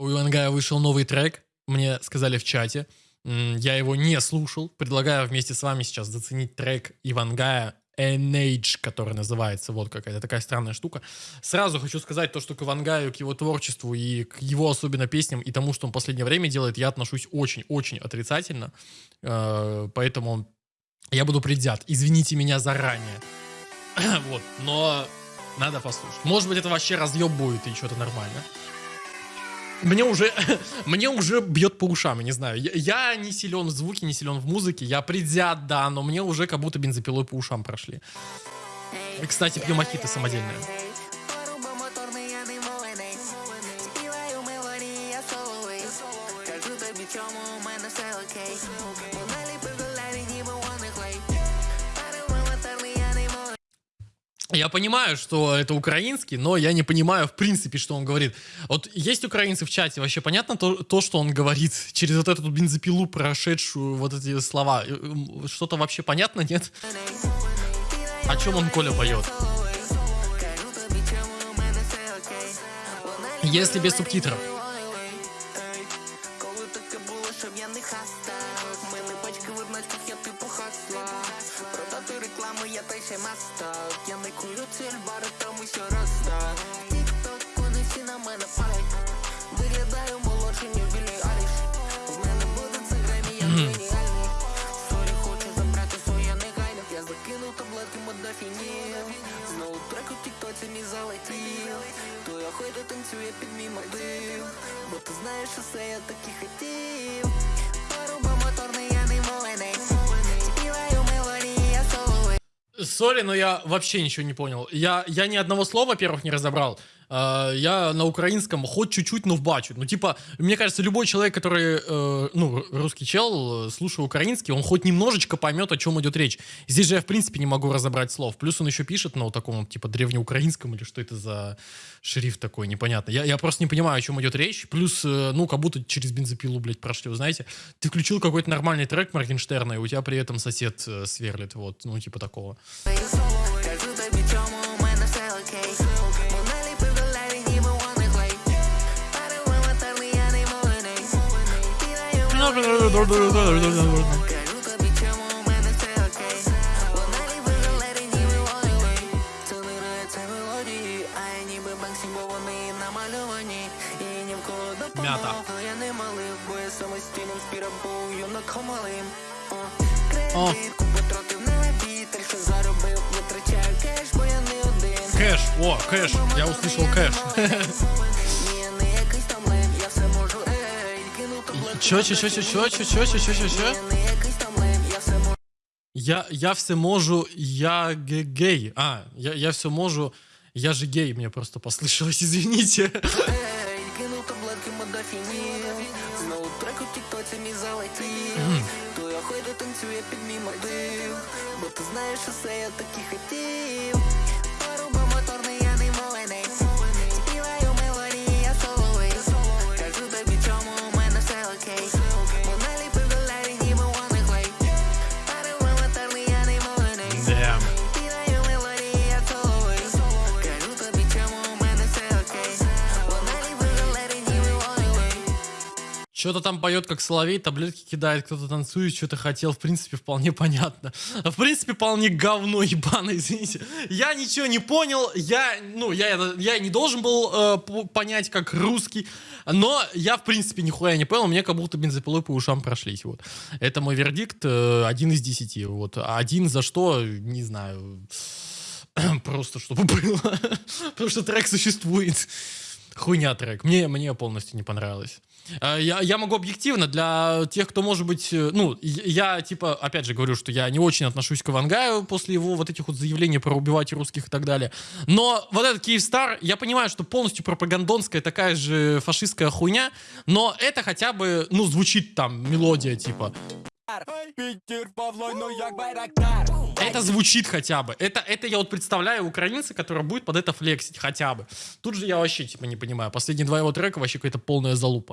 У Ивангая вышел новый трек, мне сказали в чате. Я его не слушал. Предлагаю вместе с вами сейчас заценить трек Ивангая NH, который называется. Вот какая-то такая странная штука. Сразу хочу сказать то, что к Ивангаю, к его творчеству и к его особенно песням и тому, что он в последнее время делает, я отношусь очень-очень отрицательно. Э, Поэтому я буду предвзят. Извините меня заранее. Вот, но надо послушать. Может быть, это вообще разъеб будет и что-то нормально. Мне уже, мне уже бьет по ушам, я не знаю. Я, я не силен в звуке, не силен в музыке. Я предвзят, да, но мне уже как будто бензопилой по ушам прошли. И, кстати, пью мохито самодельное. Я понимаю, что это украинский, но я не понимаю, в принципе, что он говорит. Вот есть украинцы в чате, вообще понятно то, то что он говорит через вот эту бензопилу, прошедшую вот эти слова? Э, Что-то вообще понятно, нет? О чем он, Коля, поет? Если без субтитров. Продати рекламу, я та ще мастак таблетки модофінів Знову трек у тіктоці мій залетів То я хойду танцює під мій мотив Бо ти знаєш, що все я так і хотів Поруба моторний, я не мовленець Співаю мелодії, я соловей Сори, но я вообще ничего не понял. Я, я ни одного слова, во-первых, не разобрал. А, Я на украинском хоть чуть-чуть, но вбачу. Ну, типа, мне кажется, любой человек, который, э, ну, русский чел, э, слушая украинский, он хоть немножечко поймет, о чем идет речь. Здесь же я, в принципе, не могу разобрать слов. Плюс он еще пишет на вот таком, типа, древнеукраинском, или что это за шрифт такой, непонятно. Я, я просто не понимаю, о чем идет речь. Плюс, э, ну, как будто через бензопилу, блядь, прошли. Вы знаете, ты включил какой-то нормальный трек Моргенштерна, и у тебя при этом сосед э, сверлит, вот, ну, типа такого. Кажу тобі, не один Кэш, о, кэш, я услышал кэш. Кинув таблетку Чё, чё, чё, чё, чё, чё, чё, чё, чё, чё, чё? Ні, не якийсь там лем, я все можу Я, я все можу, я ге- гей. А, я, я все можу, я же гей, мне просто послышалось, извините. Ей, кинув таблетки модофінів Знову трек у тіктоці мій залетів То я хойду танцює під мій мотив Бо ти знаєш, що все я так і хотів Что-то там поет как соловей, таблетки кидает, кто-то танцует, что-то хотел, в принципе, вполне понятно. В принципе, вполне говно ебаное, извините. Я ничего не понял, я, ну, я, я не должен был э, понять, как русский, но я, в принципе, нихуя не понял, мне как будто бензопилой по ушам прошлись, вот. Это мой вердикт, э, один из десяти, вот. А Один за что, не знаю, просто чтобы было, потому что трек существует. Хуйня трек. Мне, мне полностью не понравилось. А, Я, я могу объективно для тех, кто, может быть, э, ну, я, типа, опять же говорю, что я не очень отношусь к Ивангаю после его вот этих вот заявлений про убивать русских и так далее. Но вот этот Киевстар, я понимаю, что полностью пропагандонская такая же фашистская хуйня, но это хотя бы, ну, звучит там мелодия, типа, Питер Павло, ну як байрактар. Это звучит хотя бы. Это, это я вот представляю украинца, который будет под это флексить хотя бы. Тут же я вообще типа не понимаю. Последние два его трека вообще какая-то полная залупа.